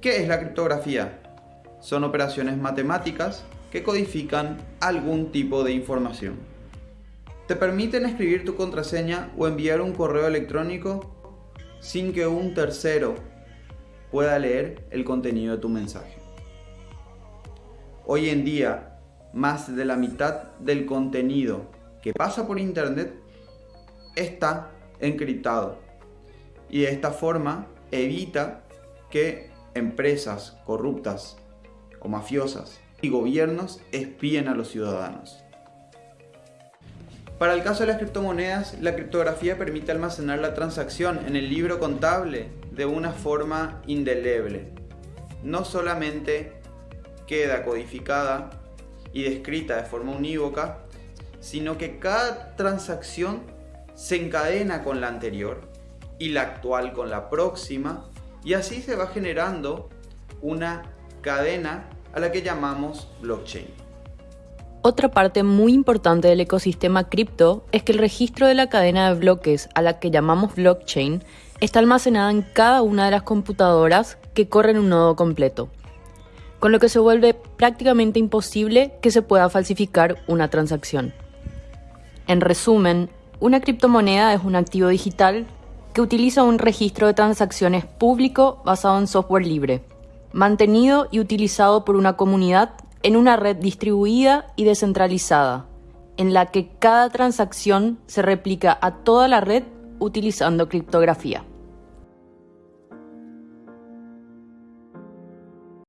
¿Qué es la criptografía? Son operaciones matemáticas que codifican algún tipo de información. Te permiten escribir tu contraseña o enviar un correo electrónico sin que un tercero pueda leer el contenido de tu mensaje. Hoy en día, más de la mitad del contenido que pasa por internet está encriptado y de esta forma evita que empresas corruptas o mafiosas y gobiernos espíen a los ciudadanos. Para el caso de las criptomonedas, la criptografía permite almacenar la transacción en el libro contable de una forma indeleble. No solamente queda codificada y descrita de forma unívoca, sino que cada transacción se encadena con la anterior y la actual con la próxima y así se va generando una cadena a la que llamamos blockchain. Otra parte muy importante del ecosistema cripto es que el registro de la cadena de bloques a la que llamamos blockchain está almacenada en cada una de las computadoras que corren un nodo completo, con lo que se vuelve prácticamente imposible que se pueda falsificar una transacción. En resumen, una criptomoneda es un activo digital que utiliza un registro de transacciones público basado en software libre, mantenido y utilizado por una comunidad en una red distribuida y descentralizada, en la que cada transacción se replica a toda la red utilizando criptografía.